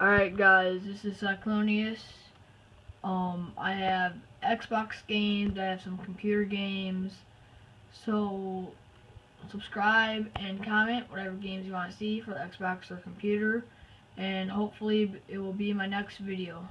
Alright guys, this is Cyclonius. Um, I have Xbox games, I have some computer games. So, subscribe and comment whatever games you want to see for the Xbox or computer. And hopefully it will be my next video.